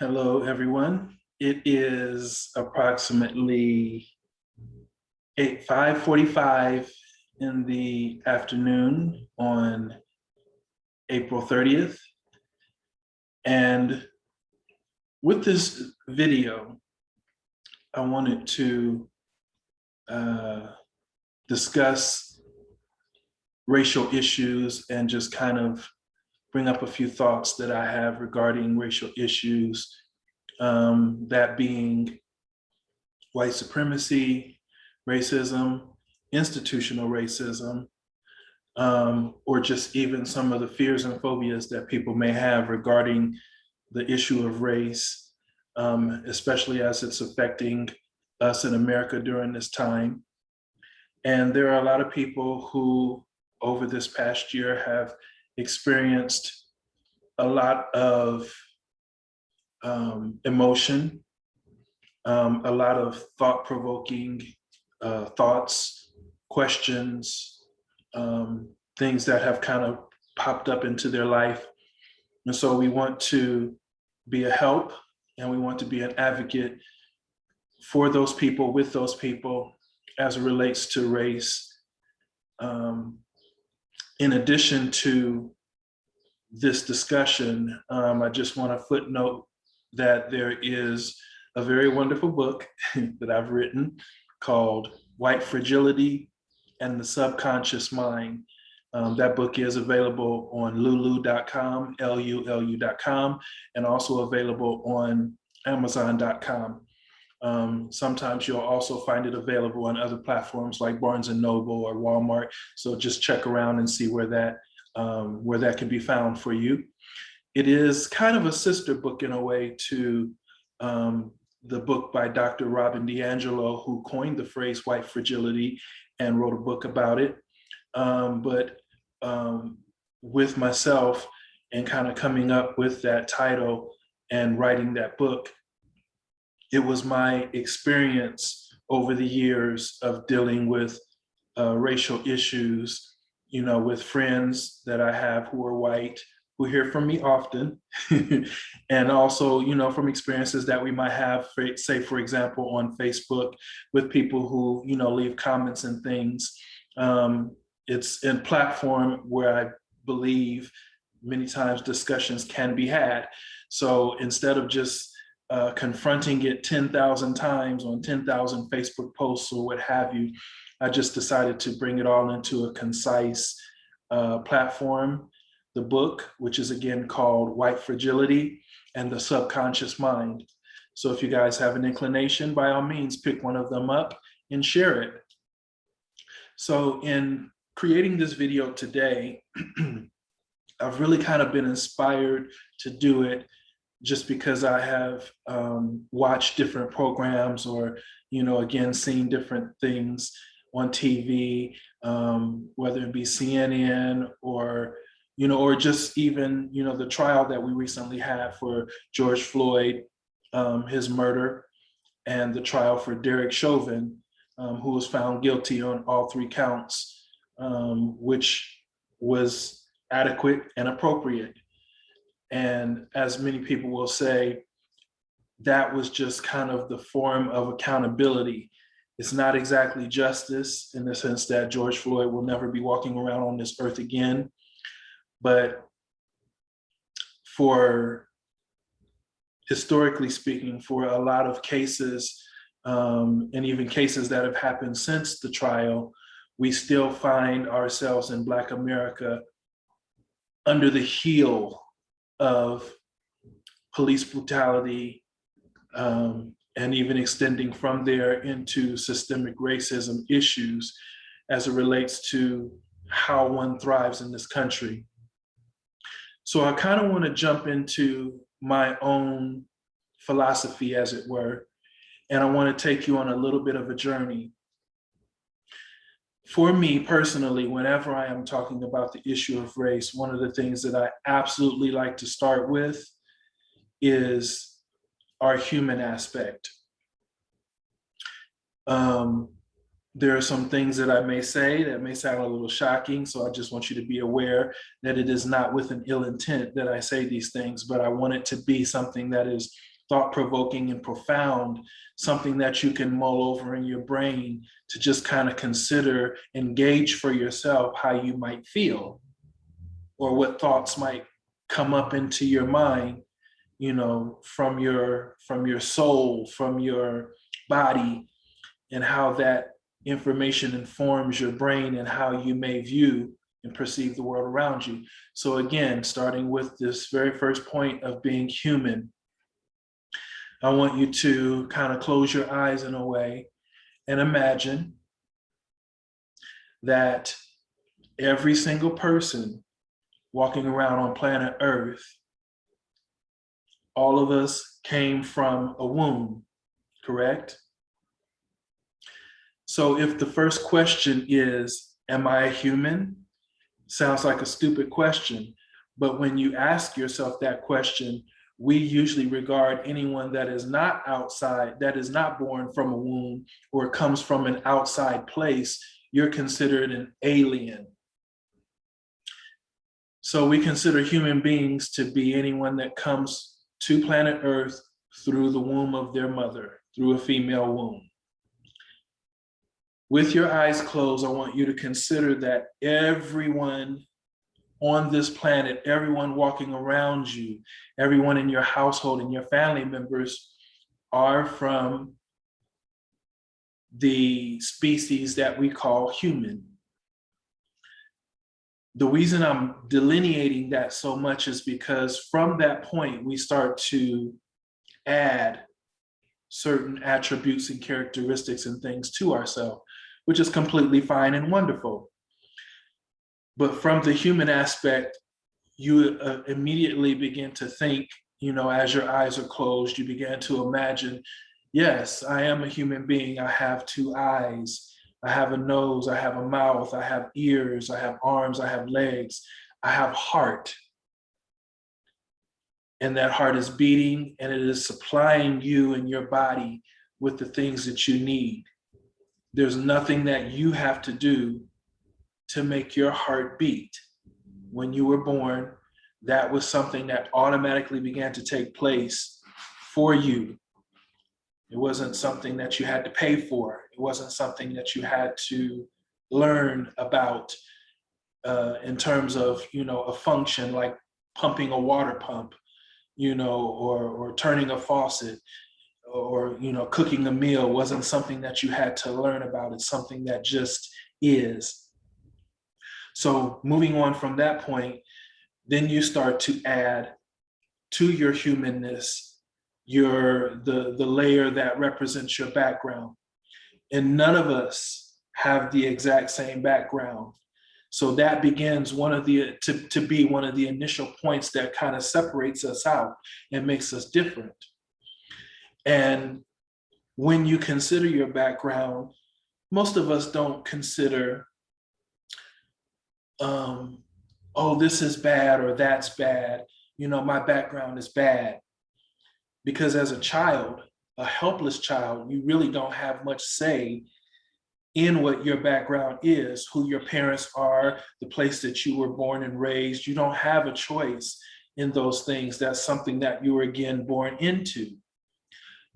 Hello, everyone. It is approximately 8, 5:45 in the afternoon on April 30th. And with this video, I wanted to uh, discuss racial issues and just kind of bring up a few thoughts that I have regarding racial issues, um, that being white supremacy, racism, institutional racism, um, or just even some of the fears and phobias that people may have regarding the issue of race, um, especially as it's affecting us in America during this time. And there are a lot of people who over this past year have experienced a lot of um, emotion, um, a lot of thought-provoking uh, thoughts, questions, um, things that have kind of popped up into their life. And so we want to be a help and we want to be an advocate for those people, with those people, as it relates to race. Um, in addition to this discussion, um, I just want to footnote that there is a very wonderful book that I've written called White Fragility and the Subconscious Mind. Um, that book is available on lulu.com, L-U-L-U.com, and also available on amazon.com. Um, sometimes you'll also find it available on other platforms like Barnes and Noble or Walmart. So just check around and see where that um, where that can be found for you. It is kind of a sister book in a way to um, the book by Dr. Robin DiAngelo, who coined the phrase white fragility and wrote a book about it. Um, but um, with myself and kind of coming up with that title and writing that book, it was my experience over the years of dealing with uh, racial issues, you know, with friends that I have who are white, who hear from me often, and also, you know, from experiences that we might have, for, say, for example, on Facebook with people who, you know, leave comments and things. Um, it's a platform where I believe many times discussions can be had. So instead of just uh, confronting it 10,000 times on 10,000 Facebook posts or what have you, I just decided to bring it all into a concise uh, platform. The book, which is again called White Fragility and the Subconscious Mind. So if you guys have an inclination, by all means, pick one of them up and share it. So in creating this video today, I've really kind of been inspired to do it just because I have um, watched different programs or, you know, again, seen different things on TV, um, whether it be CNN or, you know, or just even, you know, the trial that we recently had for George Floyd, um, his murder, and the trial for Derek Chauvin, um, who was found guilty on all three counts, um, which was adequate and appropriate. And as many people will say, that was just kind of the form of accountability. It's not exactly justice in the sense that George Floyd will never be walking around on this earth again. But for historically speaking, for a lot of cases, um, and even cases that have happened since the trial, we still find ourselves in Black America under the heel of police brutality, um, and even extending from there into systemic racism issues as it relates to how one thrives in this country. So I kind of want to jump into my own philosophy, as it were, and I want to take you on a little bit of a journey. For me personally, whenever I am talking about the issue of race, one of the things that I absolutely like to start with is our human aspect. Um, there are some things that I may say that may sound a little shocking, so I just want you to be aware that it is not with an ill intent that I say these things, but I want it to be something that is thought-provoking and profound, something that you can mull over in your brain to just kind of consider, engage for yourself how you might feel or what thoughts might come up into your mind, you know, from your from your soul, from your body, and how that information informs your brain and how you may view and perceive the world around you. So again, starting with this very first point of being human, I want you to kind of close your eyes in a way and imagine that every single person walking around on planet Earth, all of us came from a womb, correct? So if the first question is, am I a human? Sounds like a stupid question, but when you ask yourself that question, we usually regard anyone that is not outside, that is not born from a womb or comes from an outside place, you're considered an alien. So we consider human beings to be anyone that comes to planet Earth through the womb of their mother, through a female womb. With your eyes closed, I want you to consider that everyone on this planet, everyone walking around you, everyone in your household and your family members are from the species that we call human. The reason I'm delineating that so much is because from that point, we start to add certain attributes and characteristics and things to ourselves which is completely fine and wonderful. But from the human aspect, you uh, immediately begin to think, you know, as your eyes are closed, you begin to imagine, yes, I am a human being. I have two eyes. I have a nose, I have a mouth, I have ears, I have arms, I have legs, I have heart. And that heart is beating and it is supplying you and your body with the things that you need. There's nothing that you have to do to make your heart beat. When you were born, that was something that automatically began to take place for you. It wasn't something that you had to pay for. It wasn't something that you had to learn about uh, in terms of, you know, a function like pumping a water pump, you know, or, or turning a faucet or you know cooking a meal wasn't something that you had to learn about it's something that just is so moving on from that point then you start to add to your humanness your the the layer that represents your background. And none of us have the exact same background. So that begins one of the to, to be one of the initial points that kind of separates us out and makes us different. And when you consider your background, most of us don't consider, um, oh, this is bad or that's bad. You know, my background is bad. Because as a child, a helpless child, you really don't have much say in what your background is, who your parents are, the place that you were born and raised. You don't have a choice in those things. That's something that you were again born into.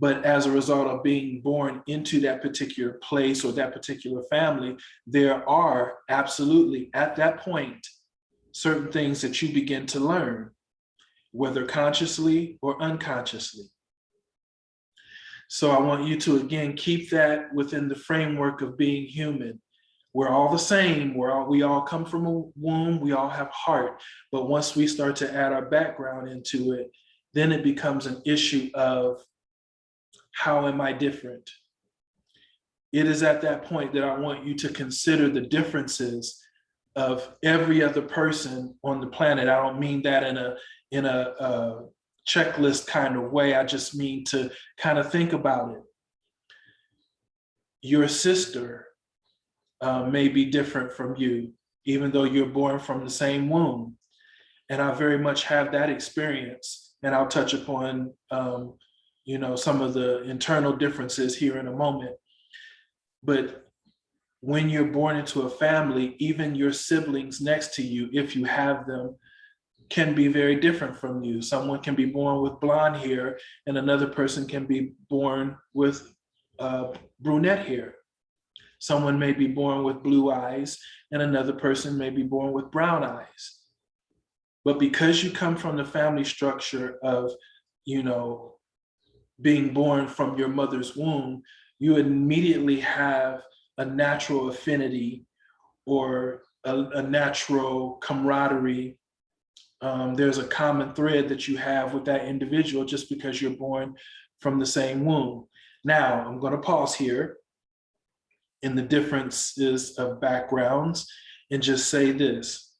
But as a result of being born into that particular place or that particular family, there are absolutely at that point, certain things that you begin to learn, whether consciously or unconsciously. So I want you to, again, keep that within the framework of being human. We're all the same, we're all, we all come from a womb, we all have heart. But once we start to add our background into it, then it becomes an issue of how am I different? It is at that point that I want you to consider the differences of every other person on the planet. I don't mean that in a in a, a checklist kind of way. I just mean to kind of think about it. Your sister uh, may be different from you, even though you're born from the same womb. And I very much have that experience. And I'll touch upon um, you know, some of the internal differences here in a moment. But when you're born into a family, even your siblings next to you, if you have them, can be very different from you. Someone can be born with blonde hair and another person can be born with uh, brunette hair. Someone may be born with blue eyes and another person may be born with brown eyes. But because you come from the family structure of, you know, being born from your mother's womb, you immediately have a natural affinity or a, a natural camaraderie. Um, there's a common thread that you have with that individual just because you're born from the same womb. Now, I'm going to pause here in the differences of backgrounds and just say this.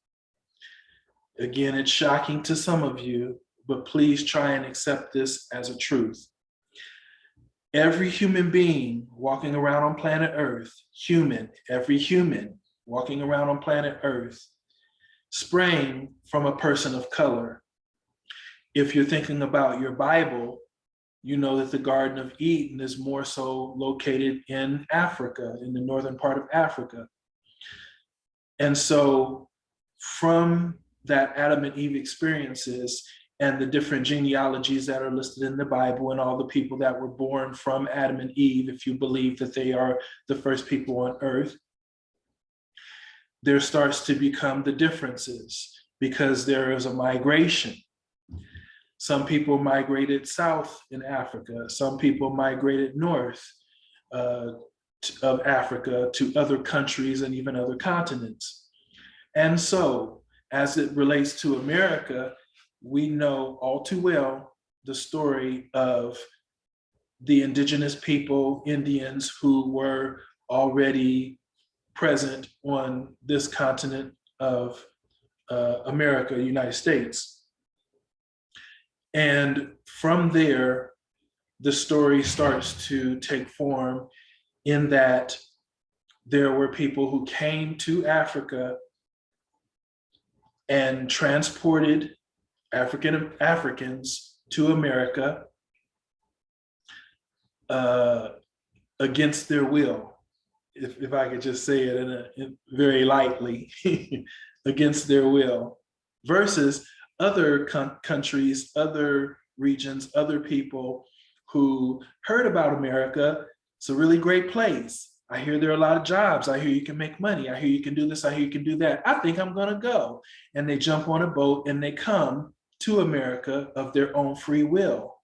Again, it's shocking to some of you, but please try and accept this as a truth. Every human being walking around on planet Earth, human, every human walking around on planet Earth, sprang from a person of color. If you're thinking about your Bible, you know that the Garden of Eden is more so located in Africa, in the northern part of Africa. And so from that Adam and Eve experiences, and the different genealogies that are listed in the Bible and all the people that were born from Adam and Eve, if you believe that they are the first people on earth, there starts to become the differences because there is a migration. Some people migrated south in Africa. Some people migrated north uh, of Africa to other countries and even other continents. And so as it relates to America, we know all too well the story of the indigenous people, Indians, who were already present on this continent of uh, America, United States. And from there, the story starts to take form in that there were people who came to Africa and transported African Africans to America uh, against their will, if, if I could just say it in a, in very lightly, against their will, versus other countries, other regions, other people who heard about America. It's a really great place. I hear there are a lot of jobs. I hear you can make money. I hear you can do this. I hear you can do that. I think I'm going to go. And they jump on a boat and they come to America of their own free will.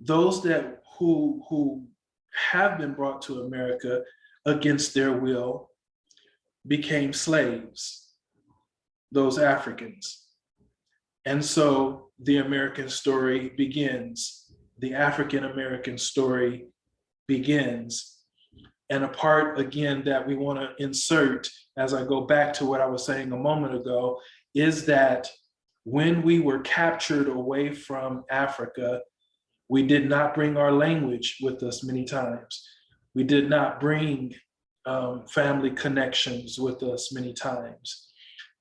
Those that who, who have been brought to America against their will became slaves, those Africans. And so the American story begins, the African-American story begins. And a part again that we wanna insert as I go back to what I was saying a moment ago, is that when we were captured away from Africa, we did not bring our language with us many times. We did not bring um, family connections with us many times.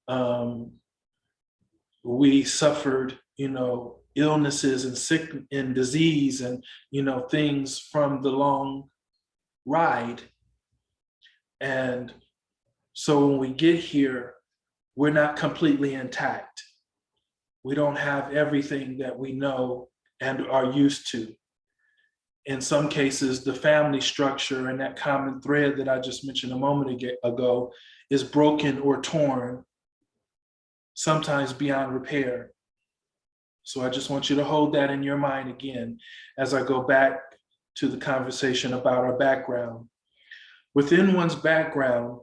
Um, we suffered, you know, illnesses and sick and disease and, you know, things from the long ride. And so when we get here, we're not completely intact we don't have everything that we know and are used to. In some cases, the family structure and that common thread that I just mentioned a moment ago is broken or torn, sometimes beyond repair. So I just want you to hold that in your mind again as I go back to the conversation about our background. Within one's background,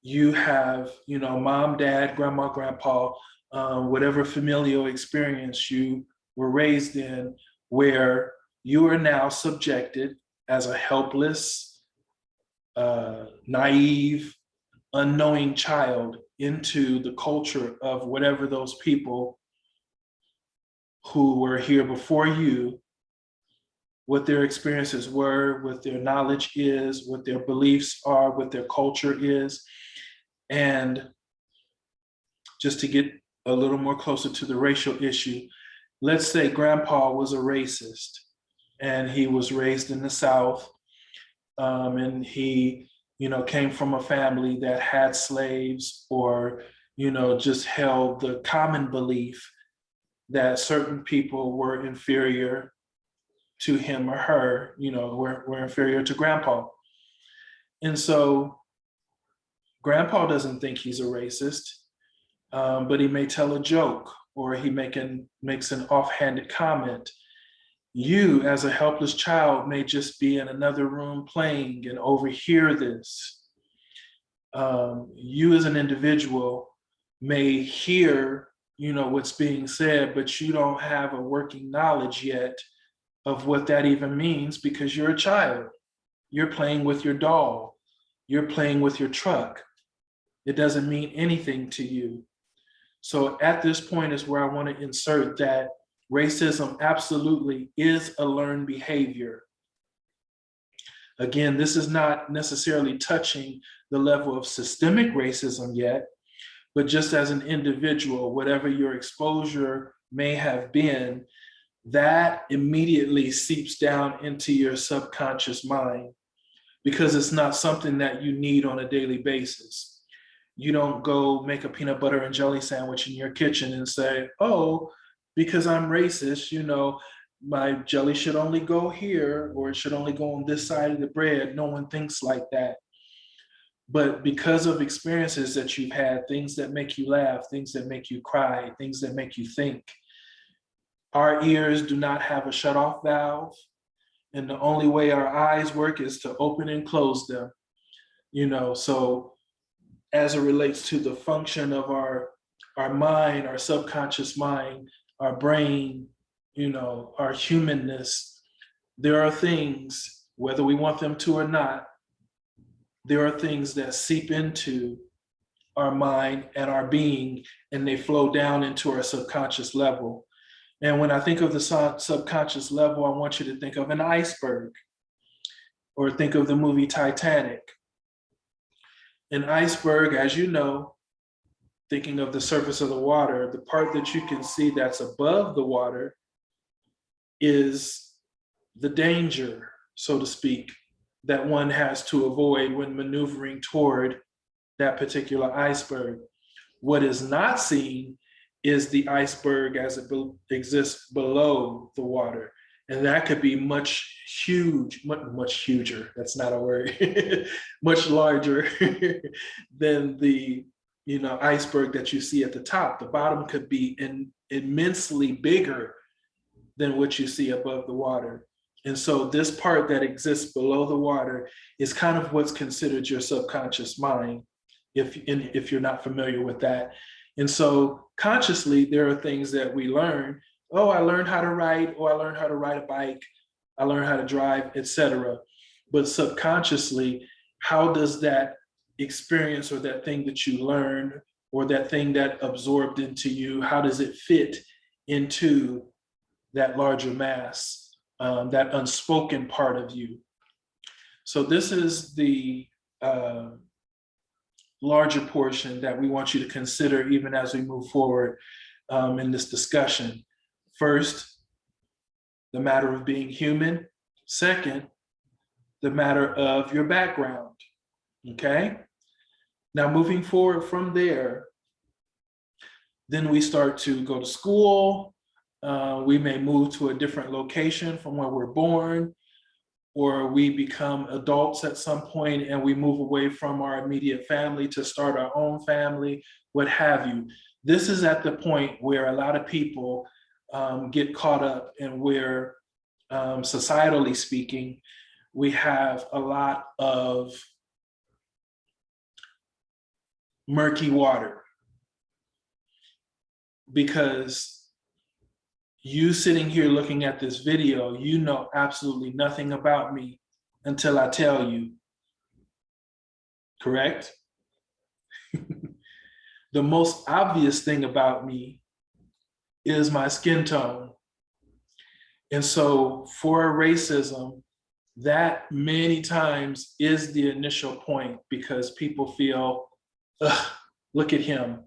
you have, you know, mom, dad, grandma, grandpa, um, whatever familial experience you were raised in, where you are now subjected as a helpless, uh, naive, unknowing child into the culture of whatever those people who were here before you, what their experiences were, what their knowledge is, what their beliefs are, what their culture is. And just to get a little more closer to the racial issue. Let's say grandpa was a racist and he was raised in the South um, and he you know, came from a family that had slaves or, you know, just held the common belief that certain people were inferior to him or her, you know, were, were inferior to grandpa. And so grandpa doesn't think he's a racist, um, but he may tell a joke or he making, makes an offhanded comment. You as a helpless child may just be in another room playing and overhear this. Um, you as an individual may hear, you know, what's being said, but you don't have a working knowledge yet of what that even means because you're a child. You're playing with your doll. You're playing with your truck. It doesn't mean anything to you. So at this point is where I want to insert that racism absolutely is a learned behavior. Again, this is not necessarily touching the level of systemic racism yet, but just as an individual, whatever your exposure may have been, that immediately seeps down into your subconscious mind because it's not something that you need on a daily basis. You don't go make a peanut butter and jelly sandwich in your kitchen and say, oh, because I'm racist, you know, my jelly should only go here or it should only go on this side of the bread. No one thinks like that. But because of experiences that you've had, things that make you laugh, things that make you cry, things that make you think, our ears do not have a shut off valve. And the only way our eyes work is to open and close them. You know, so as it relates to the function of our, our mind, our subconscious mind, our brain, you know, our humanness, there are things, whether we want them to or not, there are things that seep into our mind and our being, and they flow down into our subconscious level. And when I think of the subconscious level, I want you to think of an iceberg or think of the movie Titanic. An iceberg, as you know, thinking of the surface of the water, the part that you can see that's above the water is the danger, so to speak, that one has to avoid when maneuvering toward that particular iceberg. What is not seen is the iceberg as it be exists below the water. And that could be much huge, much, much huger, that's not a word, much larger than the you know, iceberg that you see at the top. The bottom could be in, immensely bigger than what you see above the water. And so this part that exists below the water is kind of what's considered your subconscious mind, if, if you're not familiar with that. And so consciously, there are things that we learn. Oh, I learned how to write, or I learned how to ride a bike, I learned how to drive, etc. But subconsciously, how does that experience or that thing that you learned or that thing that absorbed into you, how does it fit into that larger mass, um, that unspoken part of you? So this is the uh, larger portion that we want you to consider even as we move forward um, in this discussion. First, the matter of being human. Second, the matter of your background, okay? Now moving forward from there, then we start to go to school. Uh, we may move to a different location from where we're born or we become adults at some point and we move away from our immediate family to start our own family, what have you. This is at the point where a lot of people um, get caught up and where, um, societally speaking, we have a lot of murky water. Because you sitting here looking at this video, you know absolutely nothing about me until I tell you, correct? the most obvious thing about me is my skin tone. And so for racism, that many times is the initial point because people feel, look at him,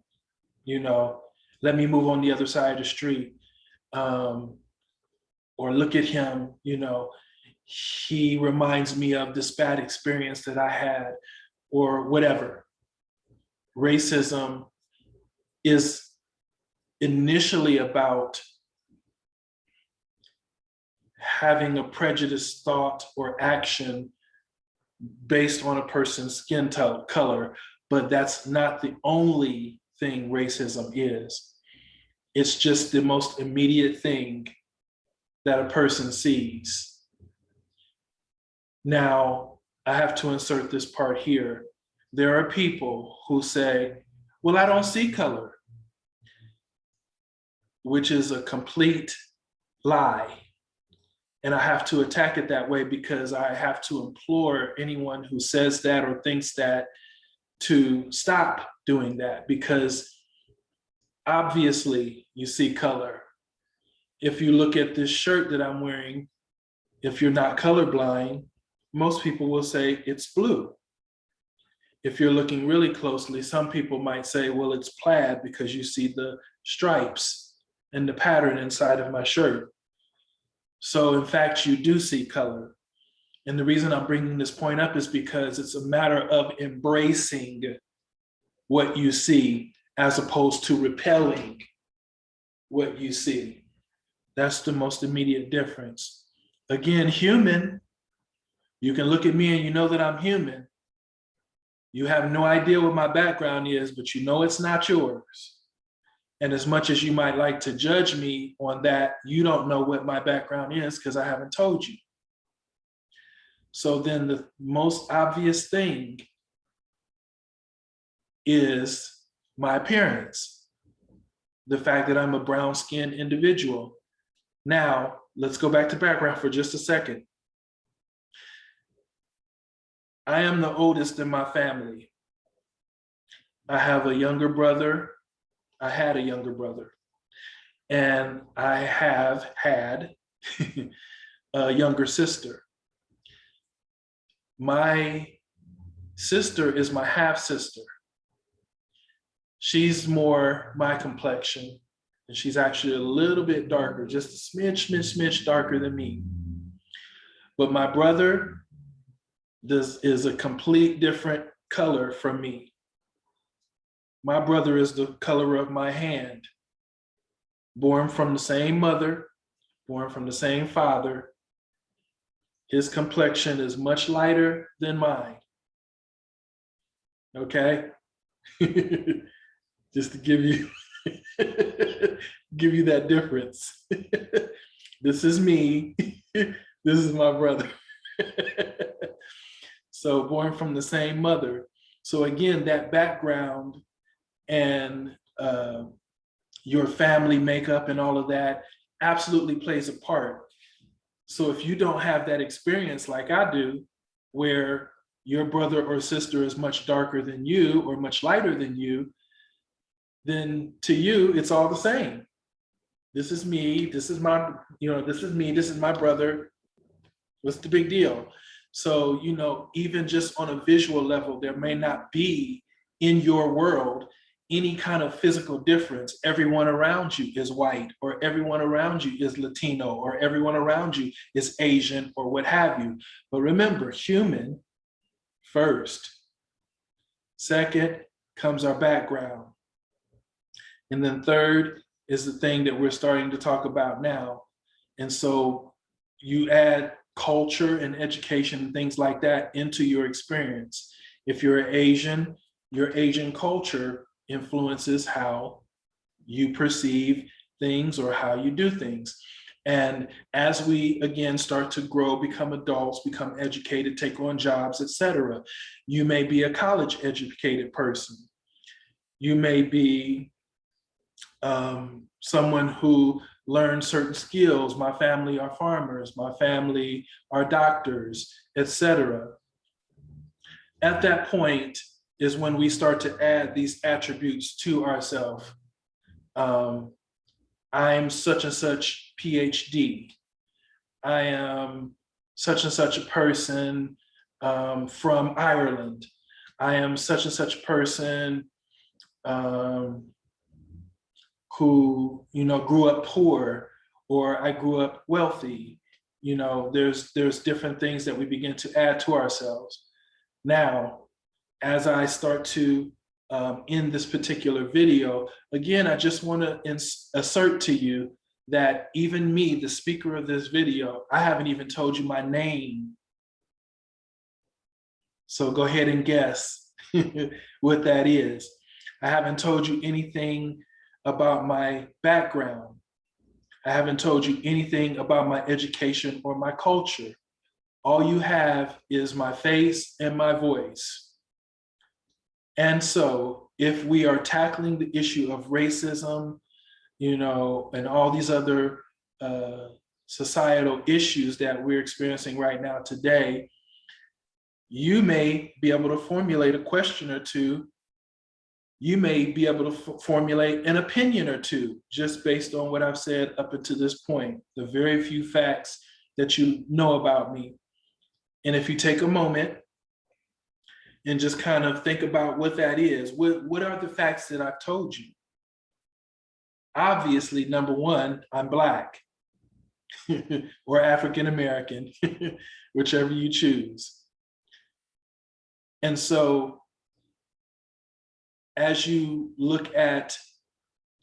you know, let me move on the other side of the street um, or look at him, you know, he reminds me of this bad experience that I had, or whatever. Racism is initially about having a prejudiced thought or action based on a person's skin color, but that's not the only thing racism is. It's just the most immediate thing that a person sees. Now, I have to insert this part here. There are people who say, well, I don't see color, which is a complete lie. And I have to attack it that way because I have to implore anyone who says that or thinks that to stop doing that because obviously you see color. If you look at this shirt that I'm wearing, if you're not colorblind, most people will say it's blue. If you're looking really closely, some people might say, well, it's plaid because you see the stripes and the pattern inside of my shirt. So in fact, you do see color. And the reason I'm bringing this point up is because it's a matter of embracing what you see as opposed to repelling what you see. That's the most immediate difference. Again, human, you can look at me and you know that I'm human. You have no idea what my background is, but you know it's not yours. And as much as you might like to judge me on that, you don't know what my background is because I haven't told you. So then the most obvious thing is my appearance. The fact that I'm a brown skinned individual. Now, let's go back to background for just a second. I am the oldest in my family. I have a younger brother. I had a younger brother. And I have had a younger sister. My sister is my half sister. She's more my complexion, and she's actually a little bit darker, just a smidge, smidge, smidge darker than me. But my brother this is a complete different color from me. My brother is the color of my hand, born from the same mother, born from the same father. His complexion is much lighter than mine. Okay? Just to give you give you that difference. this is me. this is my brother. So born from the same mother. So again, that background and uh, your family makeup and all of that absolutely plays a part. So if you don't have that experience like I do, where your brother or sister is much darker than you or much lighter than you, then to you, it's all the same. This is me, this is my, you know, this is me, this is my brother. What's the big deal? So, you know, even just on a visual level, there may not be in your world any kind of physical difference. Everyone around you is white, or everyone around you is Latino, or everyone around you is Asian, or what have you. But remember, human first. Second comes our background. And then third is the thing that we're starting to talk about now. And so you add culture and education and things like that into your experience. If you're Asian, your Asian culture influences how you perceive things or how you do things. And as we again start to grow, become adults, become educated, take on jobs, etc., you may be a college educated person. You may be um, someone who learn certain skills. My family are farmers, my family are doctors, etc. At that point is when we start to add these attributes to ourselves. Um, I'm such and such PhD. I am such and such a person um, from Ireland. I am such and such a person um, who, you know, grew up poor or I grew up wealthy. You know, there's there's different things that we begin to add to ourselves. Now, as I start to um, end this particular video, again, I just want to assert to you that even me, the speaker of this video, I haven't even told you my name. So go ahead and guess what that is. I haven't told you anything about my background. I haven't told you anything about my education or my culture. All you have is my face and my voice. And so if we are tackling the issue of racism, you know, and all these other uh, societal issues that we're experiencing right now today, you may be able to formulate a question or two. You may be able to formulate an opinion or two, just based on what I've said up until this point, the very few facts that you know about me. And if you take a moment and just kind of think about what that is, what, what are the facts that I've told you? Obviously, number one, I'm Black or African-American, whichever you choose. And so as you look at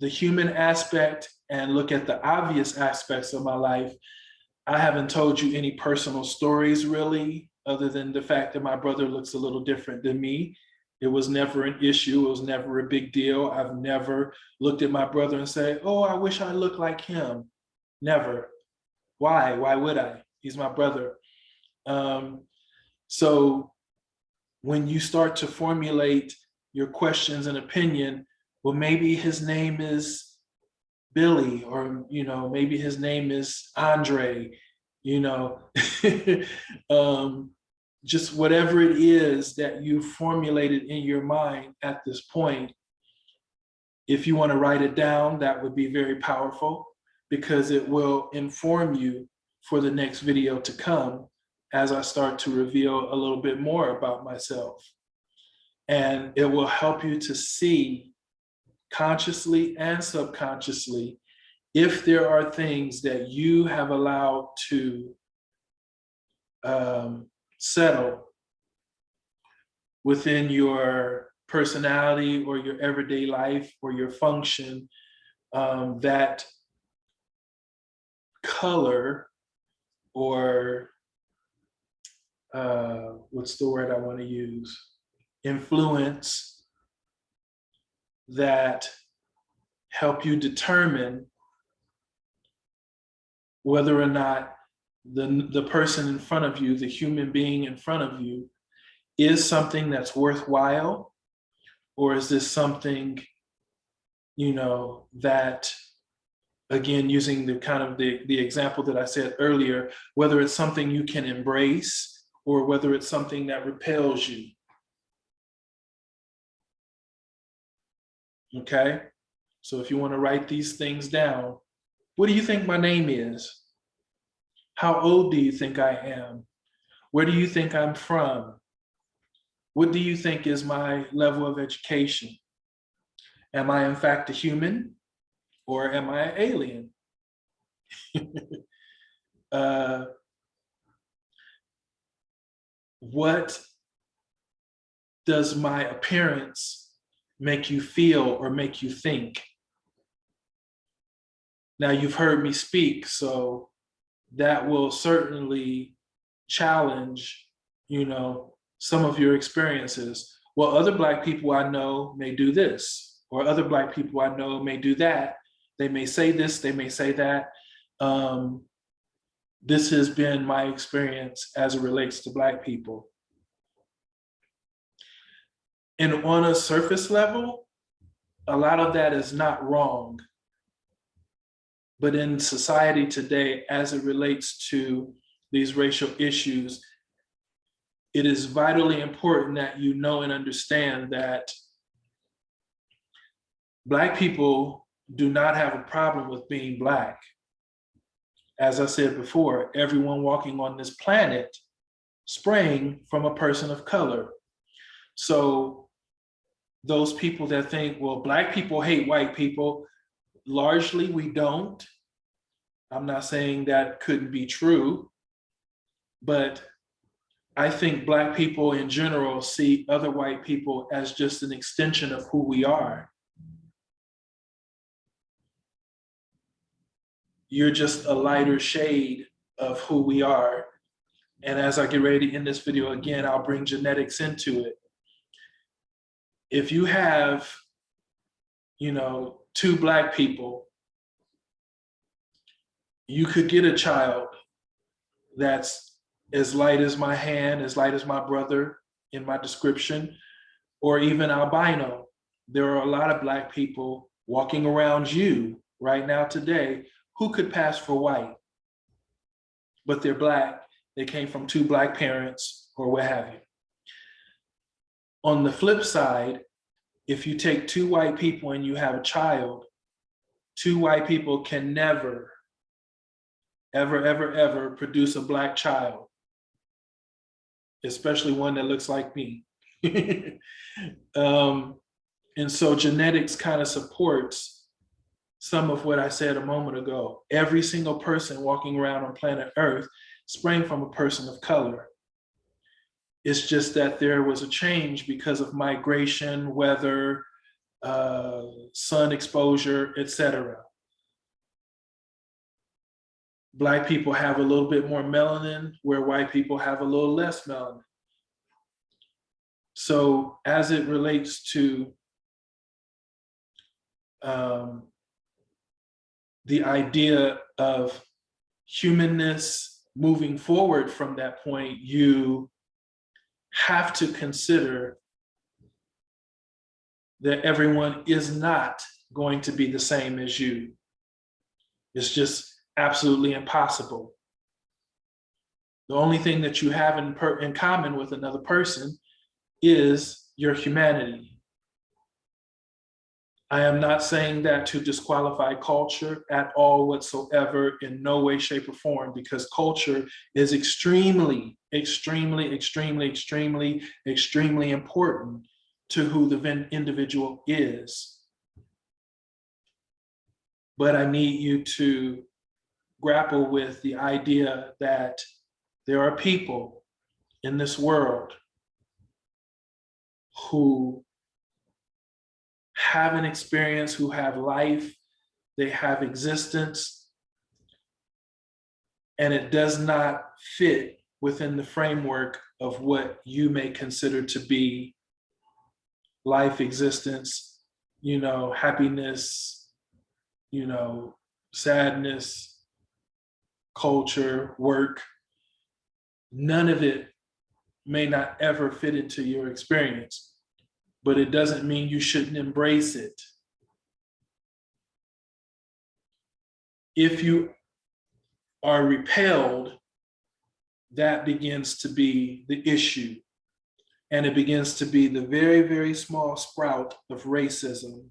the human aspect and look at the obvious aspects of my life, I haven't told you any personal stories really, other than the fact that my brother looks a little different than me. It was never an issue. It was never a big deal. I've never looked at my brother and say, oh, I wish I looked like him. Never. Why? Why would I? He's my brother. Um, so when you start to formulate your questions and opinion, well, maybe his name is Billy, or, you know, maybe his name is Andre, you know, um, just whatever it is that you formulated in your mind at this point. If you want to write it down, that would be very powerful because it will inform you for the next video to come as I start to reveal a little bit more about myself. And it will help you to see consciously and subconsciously, if there are things that you have allowed to um, settle within your personality or your everyday life or your function, um, that color or uh, what's the word I want to use? Influence that help you determine whether or not the, the person in front of you, the human being in front of you, is something that's worthwhile, or is this something, you know, that, again, using the kind of the, the example that I said earlier, whether it's something you can embrace or whether it's something that repels you. Okay, so if you want to write these things down, what do you think my name is? How old do you think I am? Where do you think I'm from? What do you think is my level of education? Am I in fact a human or am I an alien? uh, what does my appearance make you feel or make you think. Now you've heard me speak, so that will certainly challenge, you know, some of your experiences. Well, other Black people I know may do this, or other Black people I know may do that. They may say this, they may say that. Um, this has been my experience as it relates to Black people. And on a surface level, a lot of that is not wrong. But in society today, as it relates to these racial issues, it is vitally important that you know and understand that Black people do not have a problem with being Black. As I said before, everyone walking on this planet sprang from a person of color. So those people that think, well, black people hate white people. Largely, we don't. I'm not saying that couldn't be true, but I think black people in general see other white people as just an extension of who we are. You're just a lighter shade of who we are. And as I get ready to end this video again, I'll bring genetics into it. If you have, you know, two black people, you could get a child that's as light as my hand, as light as my brother in my description, or even albino. There are a lot of black people walking around you right now today who could pass for white, but they're black. They came from two black parents or what have you. On the flip side, if you take two white people and you have a child, two white people can never, ever, ever, ever produce a black child especially one that looks like me. um, and so genetics kind of supports some of what I said a moment ago. Every single person walking around on planet Earth sprang from a person of color. It's just that there was a change because of migration, weather, uh, sun exposure, etc. Black people have a little bit more melanin where white people have a little less melanin. So as it relates to um, the idea of humanness moving forward from that point, you have to consider that everyone is not going to be the same as you. It's just absolutely impossible. The only thing that you have in, in common with another person is your humanity. I am not saying that to disqualify culture at all whatsoever in no way, shape or form, because culture is extremely, extremely, extremely, extremely, extremely important to who the individual is. But I need you to grapple with the idea that there are people in this world who have an experience, who have life, they have existence, and it does not fit within the framework of what you may consider to be life existence, you know, happiness, you know, sadness, culture, work, none of it may not ever fit into your experience, but it doesn't mean you shouldn't embrace it. If you are repelled, that begins to be the issue. And it begins to be the very, very small sprout of racism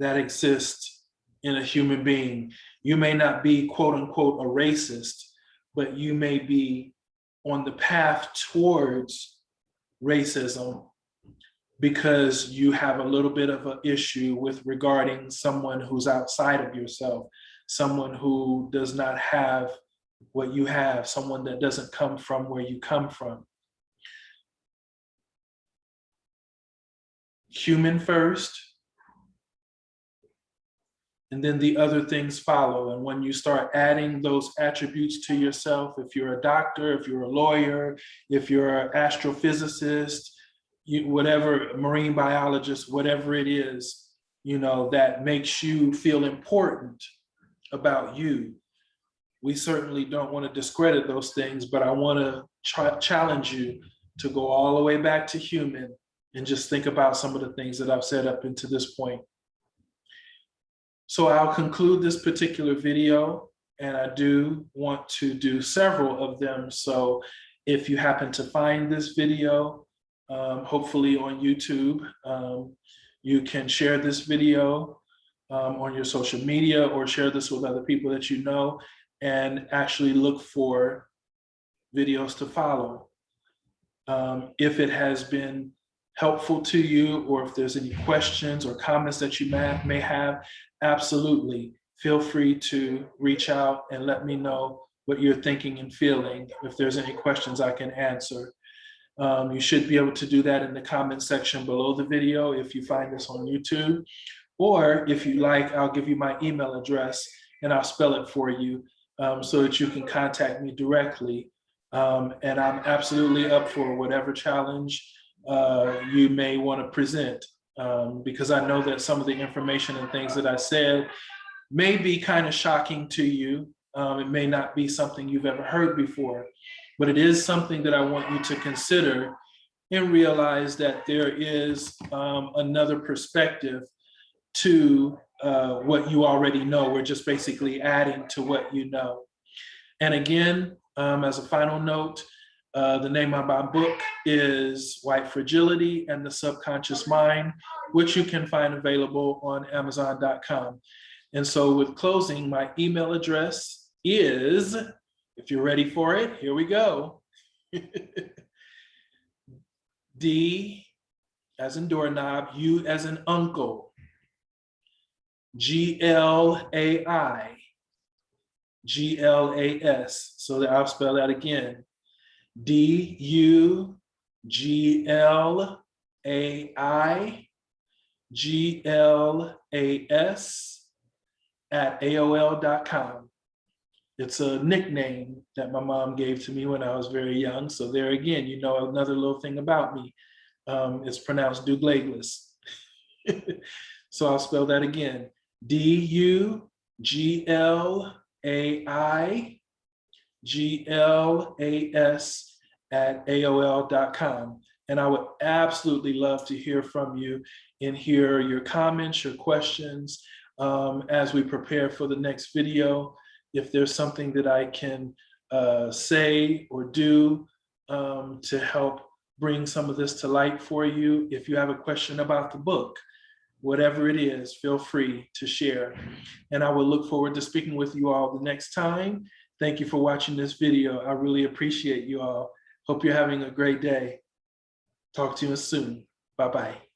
that exists in a human being. You may not be quote unquote a racist, but you may be on the path towards racism because you have a little bit of an issue with regarding someone who's outside of yourself, someone who does not have what you have, someone that doesn't come from where you come from. Human first, and then the other things follow. And when you start adding those attributes to yourself, if you're a doctor, if you're a lawyer, if you're an astrophysicist, you, whatever, marine biologist, whatever it is, you know, that makes you feel important about you. We certainly don't want to discredit those things, but I want to challenge you to go all the way back to human and just think about some of the things that I've said up into this point. So I'll conclude this particular video and I do want to do several of them. So if you happen to find this video, um, hopefully on YouTube, um, you can share this video um, on your social media or share this with other people that you know and actually look for videos to follow. Um, if it has been helpful to you or if there's any questions or comments that you may, may have, absolutely feel free to reach out and let me know what you're thinking and feeling. If there's any questions I can answer. Um, you should be able to do that in the comment section below the video if you find this on YouTube. Or if you like, I'll give you my email address and I'll spell it for you um, so that you can contact me directly. Um, and I'm absolutely up for whatever challenge uh, you may want to present um, because I know that some of the information and things that I said may be kind of shocking to you. Um, it may not be something you've ever heard before, but it is something that I want you to consider and realize that there is um, another perspective to uh, what you already know. We're just basically adding to what you know. And again, um, as a final note, uh, the name of my book is White Fragility and the Subconscious Mind, which you can find available on Amazon.com. And so with closing, my email address is, if you're ready for it, here we go. D as in doorknob, U as in uncle, G L A I, G L A S. So that I'll spell that again. D U G L A I G L A S at AOL.com. It's a nickname that my mom gave to me when I was very young. So there again, you know another little thing about me. Um, it's pronounced Douglas. so I'll spell that again. D U G L A I G L A S at AOL.com. And I would absolutely love to hear from you and hear your comments, your questions um, as we prepare for the next video. If there's something that I can uh, say or do um, to help bring some of this to light for you. If you have a question about the book, whatever it is, feel free to share. And I will look forward to speaking with you all the next time. Thank you for watching this video. I really appreciate you all. Hope you're having a great day. Talk to you soon. Bye-bye.